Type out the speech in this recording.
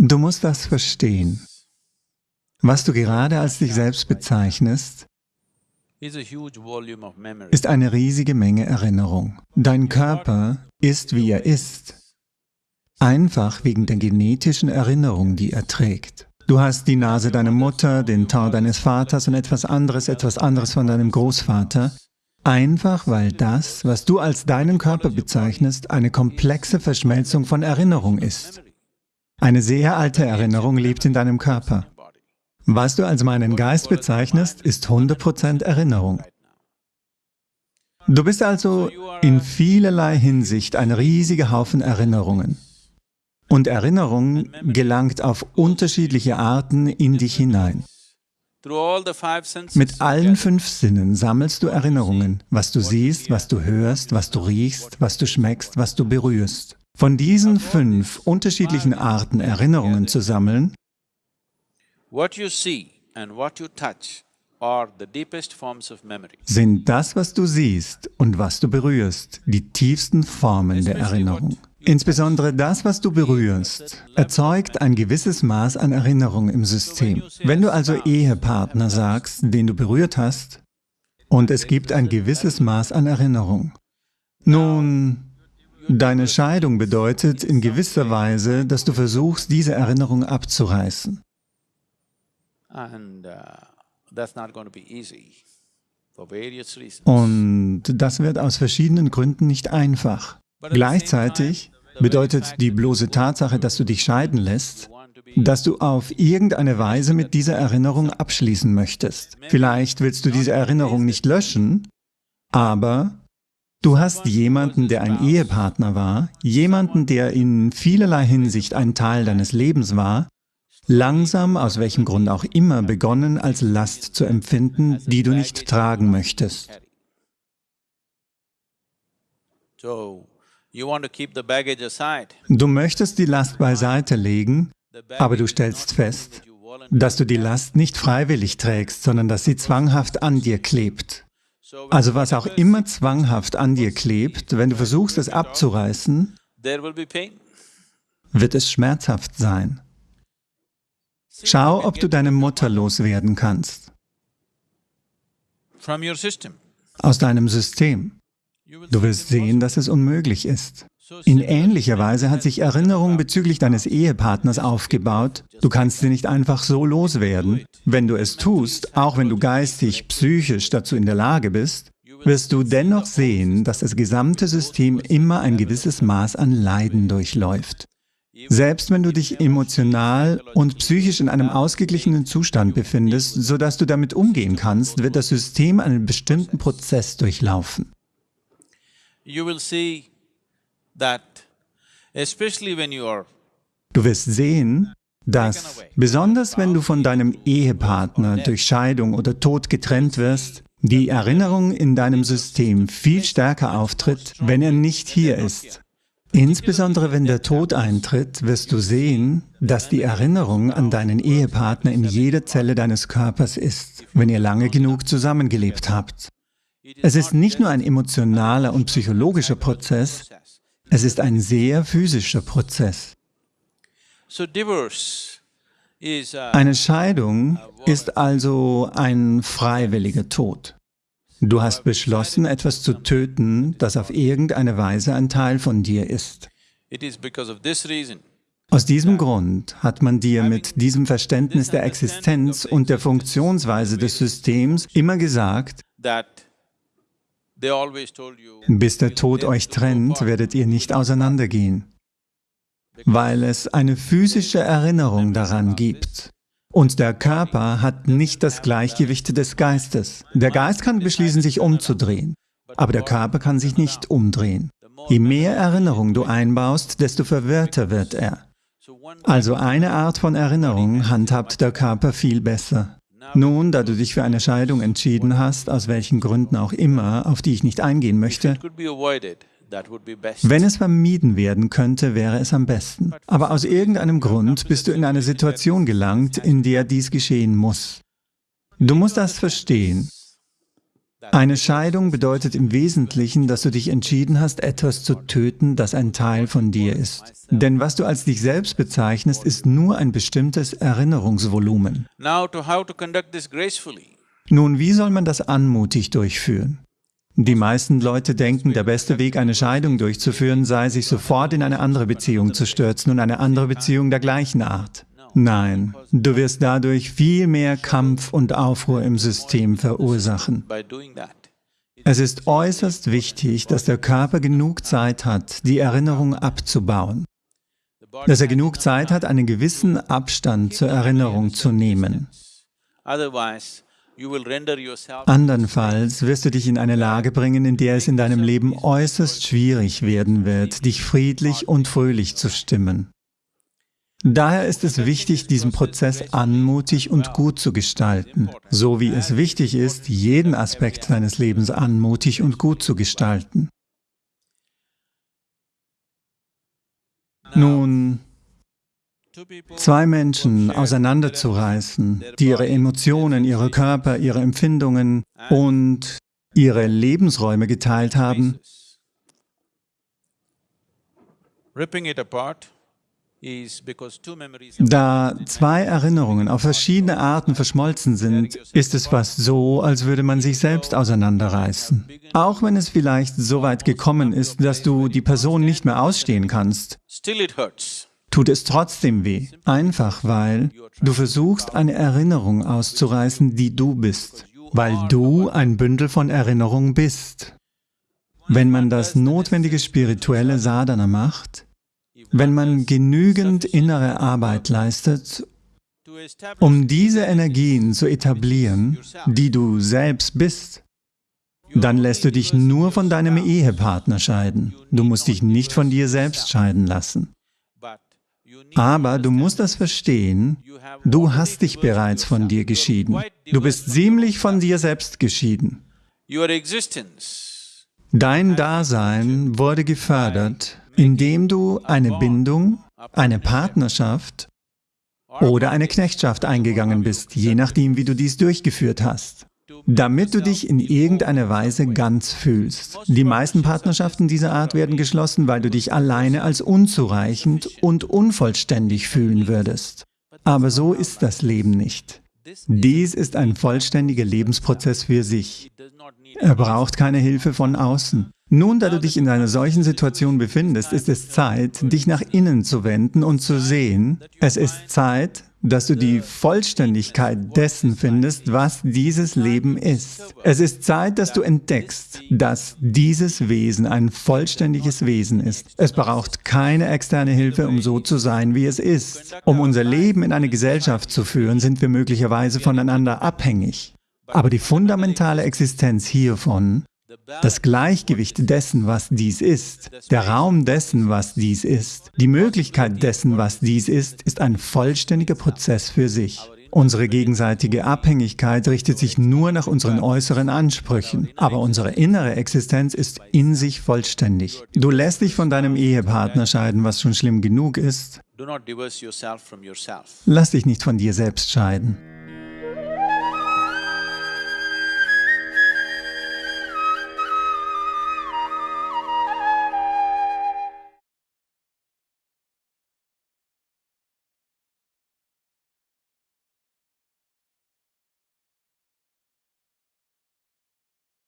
Du musst das verstehen. Was du gerade als dich selbst bezeichnest, ist eine riesige Menge Erinnerung. Dein Körper ist, wie er ist, einfach wegen der genetischen Erinnerung, die er trägt. Du hast die Nase deiner Mutter, den Teint deines Vaters und etwas anderes, etwas anderes von deinem Großvater, einfach weil das, was du als deinen Körper bezeichnest, eine komplexe Verschmelzung von Erinnerung ist. Eine sehr alte Erinnerung lebt in deinem Körper. Was du als meinen Geist bezeichnest, ist 100% Erinnerung. Du bist also in vielerlei Hinsicht ein riesiger Haufen Erinnerungen. Und Erinnerung gelangt auf unterschiedliche Arten in dich hinein. Mit allen fünf Sinnen sammelst du Erinnerungen, was du siehst, was du hörst, was du riechst, was du schmeckst, was du berührst. Von diesen fünf unterschiedlichen Arten Erinnerungen zu sammeln, sind das, was du siehst und was du berührst, die tiefsten Formen der Erinnerung. Insbesondere das, was du berührst, erzeugt ein gewisses Maß an Erinnerung im System. Wenn du also Ehepartner sagst, den du berührt hast, und es gibt ein gewisses Maß an Erinnerung. Nun, deine Scheidung bedeutet in gewisser Weise, dass du versuchst, diese Erinnerung abzureißen. Uh, Und das wird aus verschiedenen Gründen nicht einfach. Gleichzeitig bedeutet die bloße Tatsache, dass du dich scheiden lässt, dass du auf irgendeine Weise mit dieser Erinnerung abschließen möchtest. Vielleicht willst du diese Erinnerung nicht löschen, aber du hast jemanden, der ein Ehepartner war, jemanden, der in vielerlei Hinsicht ein Teil deines Lebens war, langsam, aus welchem Grund auch immer, begonnen als Last zu empfinden, die du nicht tragen möchtest. Du möchtest die Last beiseite legen, aber du stellst fest, dass du die Last nicht freiwillig trägst, sondern dass sie zwanghaft an dir klebt. Also was auch immer zwanghaft an dir klebt, wenn du versuchst, es abzureißen, wird es schmerzhaft sein. Schau, ob du deine Mutter loswerden kannst. Aus deinem System. Du wirst sehen, dass es unmöglich ist. In ähnlicher Weise hat sich Erinnerung bezüglich deines Ehepartners aufgebaut. Du kannst sie nicht einfach so loswerden. Wenn du es tust, auch wenn du geistig, psychisch dazu in der Lage bist, wirst du dennoch sehen, dass das gesamte System immer ein gewisses Maß an Leiden durchläuft. Selbst wenn du dich emotional und psychisch in einem ausgeglichenen Zustand befindest, sodass du damit umgehen kannst, wird das System einen bestimmten Prozess durchlaufen. Du wirst sehen, dass, besonders wenn du von deinem Ehepartner durch Scheidung oder Tod getrennt wirst, die Erinnerung in deinem System viel stärker auftritt, wenn er nicht hier ist. Insbesondere wenn der Tod eintritt, wirst du sehen, dass die Erinnerung an deinen Ehepartner in jeder Zelle deines Körpers ist, wenn ihr lange genug zusammengelebt habt. Es ist nicht nur ein emotionaler und psychologischer Prozess, es ist ein sehr physischer Prozess. Eine Scheidung ist also ein freiwilliger Tod. Du hast beschlossen, etwas zu töten, das auf irgendeine Weise ein Teil von dir ist. Aus diesem Grund hat man dir mit diesem Verständnis der Existenz und der Funktionsweise des Systems immer gesagt, bis der Tod euch trennt, werdet ihr nicht auseinandergehen, weil es eine physische Erinnerung daran gibt. Und der Körper hat nicht das Gleichgewicht des Geistes. Der Geist kann beschließen, sich umzudrehen, aber der Körper kann sich nicht umdrehen. Je mehr Erinnerung du einbaust, desto verwirrter wird er. Also eine Art von Erinnerung handhabt der Körper viel besser. Nun, da du dich für eine Scheidung entschieden hast, aus welchen Gründen auch immer, auf die ich nicht eingehen möchte, wenn es vermieden werden könnte, wäre es am besten. Aber aus irgendeinem Grund bist du in eine Situation gelangt, in der dies geschehen muss. Du musst das verstehen. Eine Scheidung bedeutet im Wesentlichen, dass du dich entschieden hast, etwas zu töten, das ein Teil von dir ist. Denn was du als dich selbst bezeichnest, ist nur ein bestimmtes Erinnerungsvolumen. Nun, wie soll man das anmutig durchführen? Die meisten Leute denken, der beste Weg, eine Scheidung durchzuführen, sei, sich sofort in eine andere Beziehung zu stürzen und eine andere Beziehung der gleichen Art. Nein, du wirst dadurch viel mehr Kampf und Aufruhr im System verursachen. Es ist äußerst wichtig, dass der Körper genug Zeit hat, die Erinnerung abzubauen. Dass er genug Zeit hat, einen gewissen Abstand zur Erinnerung zu nehmen. Andernfalls wirst du dich in eine Lage bringen, in der es in deinem Leben äußerst schwierig werden wird, dich friedlich und fröhlich zu stimmen. Daher ist es wichtig, diesen Prozess anmutig und gut zu gestalten, so wie es wichtig ist, jeden Aspekt deines Lebens anmutig und gut zu gestalten. Nun, zwei Menschen auseinanderzureißen, die ihre Emotionen, ihre Körper, ihre Empfindungen und ihre Lebensräume geteilt haben, da zwei Erinnerungen auf verschiedene Arten verschmolzen sind, ist es fast so, als würde man sich selbst auseinanderreißen. Auch wenn es vielleicht so weit gekommen ist, dass du die Person nicht mehr ausstehen kannst, tut es trotzdem weh, einfach weil du versuchst, eine Erinnerung auszureißen, die du bist, weil du ein Bündel von Erinnerungen bist. Wenn man das notwendige spirituelle Sadhana macht, wenn man genügend innere Arbeit leistet, um diese Energien zu etablieren, die du selbst bist, dann lässt du dich nur von deinem Ehepartner scheiden. Du musst dich nicht von dir selbst scheiden lassen. Aber du musst das verstehen, du hast dich bereits von dir geschieden. Du bist ziemlich von dir selbst geschieden. Dein Dasein wurde gefördert indem du eine Bindung, eine Partnerschaft oder eine Knechtschaft eingegangen bist, je nachdem, wie du dies durchgeführt hast, damit du dich in irgendeiner Weise ganz fühlst. Die meisten Partnerschaften dieser Art werden geschlossen, weil du dich alleine als unzureichend und unvollständig fühlen würdest. Aber so ist das Leben nicht. Dies ist ein vollständiger Lebensprozess für sich. Er braucht keine Hilfe von außen. Nun, da du dich in einer solchen Situation befindest, ist es Zeit, dich nach innen zu wenden und zu sehen, es ist Zeit, dass du die Vollständigkeit dessen findest, was dieses Leben ist. Es ist Zeit, dass du entdeckst, dass dieses Wesen ein vollständiges Wesen ist. Es braucht keine externe Hilfe, um so zu sein, wie es ist. Um unser Leben in eine Gesellschaft zu führen, sind wir möglicherweise voneinander abhängig. Aber die fundamentale Existenz hiervon das Gleichgewicht dessen, was dies ist, der Raum dessen, was dies ist, die Möglichkeit dessen, was dies ist, ist ein vollständiger Prozess für sich. Unsere gegenseitige Abhängigkeit richtet sich nur nach unseren äußeren Ansprüchen, aber unsere innere Existenz ist in sich vollständig. Du lässt dich von deinem Ehepartner scheiden, was schon schlimm genug ist. Lass dich nicht von dir selbst scheiden.